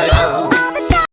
Hello.